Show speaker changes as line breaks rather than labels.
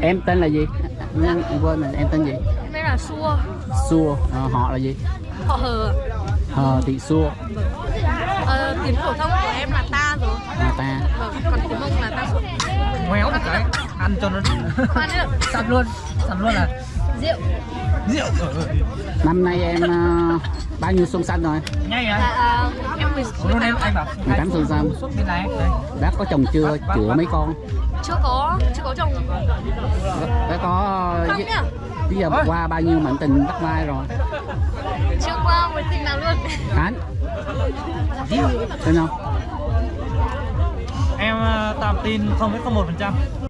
em tên là gì? Em em quên rồi em tên gì?
Đây là Xua
xua Ờ, họ là gì?
Họ hờ.
Hờ thị xua
ờ, Tiếng phổ thông của em là ta rồi.
À, ta.
Vâng, còn tiếng mông là ta
ngoéo một cái ăn cho nó sẵn luôn sẵn luôn là
Rượu.
Rượu.
Năm nay em ờ, bao nhiêu xuân xanh rồi?
Nhanh
Là
anh
à, em 10,
luôn em anh bảo
18 xuân
đây
bác có chồng chưa? Chữa mấy con?
Chưa có, chưa có chồng.
Bác có
Không
bây giờ qua bao nhiêu mảnh tình bắt vai rồi?
Chưa qua mối tình nào luôn.
Anh tên không
em ờ, tạm tin 0,01%